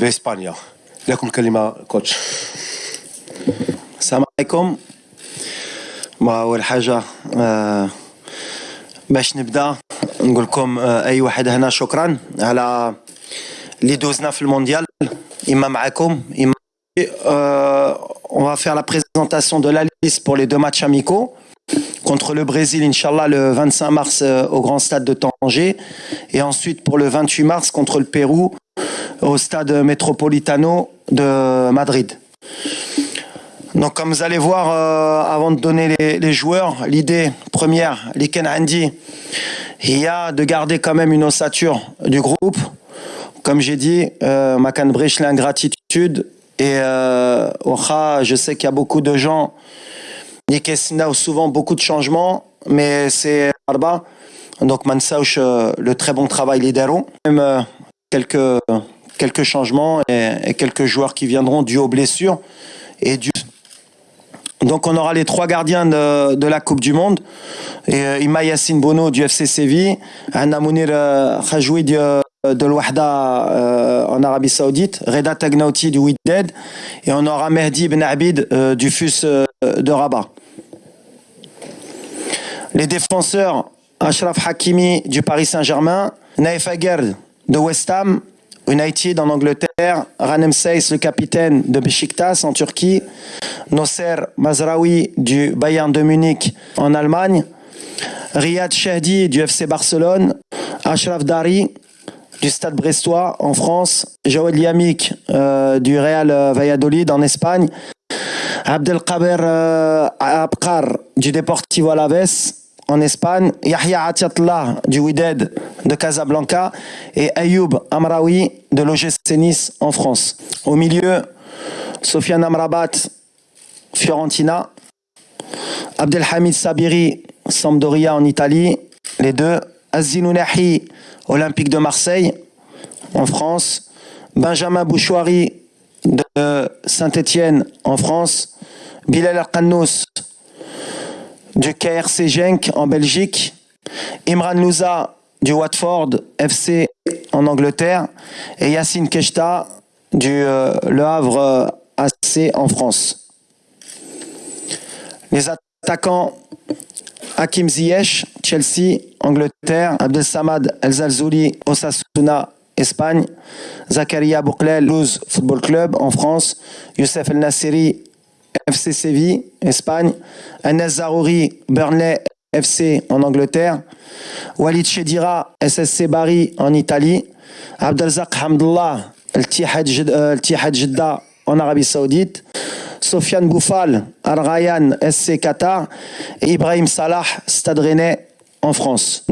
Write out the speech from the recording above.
باسبانيا لكم كلمه كوتش السلام عليكم ما اول حاجه آه، باش نبدا نقول لكم آه، اي واحد هنا شكرا على اللي دوزنا في المونديال اما معكم اما Euh, on va faire la présentation de la liste pour les deux matchs amicaux contre le Brésil, Inch'Allah, le 25 mars euh, au Grand Stade de Tanger. Et ensuite pour le 28 mars contre le Pérou au Stade Metropolitano de Madrid. Donc comme vous allez voir, euh, avant de donner les, joueurs, l'idée première, Liken Andy, il y a de garder quand même une ossature du groupe. Comme j'ai dit, euh, Makan Brich, l'ingratitude. Et euh, je sais qu'il y a beaucoup de gens, Nikesina, souvent beaucoup de changements, mais c'est Arba. Donc Mansauch, euh, le très bon travail lidero. Même euh, quelques, quelques changements et, quelques joueurs qui viendront dû aux blessures et donc on aura les trois gardiens de, la Coupe du Monde. Et, euh, Yassine Bono du FC Séville, Anna Mounir euh, Khajoui de, de l'Ouahda euh, en Arabie Saoudite, Reda Tagnauti du Wydad et on aura Mehdi Ben Abid euh, du FUS euh, de Rabat. Les défenseurs, Ashraf Hakimi du Paris Saint-Germain, Naif Aguerd de West Ham, United en Angleterre, Ranem Seyss, le capitaine de Besiktas en Turquie, Nosser Mazraoui du Bayern de Munich en Allemagne, Riyad Shahdi du FC Barcelone, Ashraf Dari du Stade Brestois en France, Joël Yamik euh, du Real Valladolid en Espagne, Abdelkaber euh, Abkar du Deportivo Alaves en Espagne, Yahya Atiatla du Wydad de Casablanca et Ayoub Amraoui de l'OGC Nice en France. Au milieu, Sofiane Amrabat, Fiorentina, Abdelhamid Sabiri, Sampdoria en Italie, les deux, Azinounahi, Olympique de Marseille en France, Benjamin Bouchouari de Saint-Étienne en France, Bilal Al-Qannous du KRC Genk en Belgique, Imran Louza du Watford FC en Angleterre et Yacine Keshta du euh, Le Havre euh, AC en France. Les attaquants Hakim Ziyech, Chelsea, Angleterre, Abdel Samad El Zalzouli, Osasuna, Espagne, Zakaria Bouklel, Luz Football Club en France, Youssef El Nassiri, FC Séville, Espagne, Anas Zarouri, Burnley FC en Angleterre, Walid Chedira, SSC Bari en Italie, Abdelzak Hamdullah, El Tihad Jeddah en Arabie Saoudite, Sofiane Bouffal, Al Rayyan SC Qatar et Ibrahim Salah, Stade Rennais en France.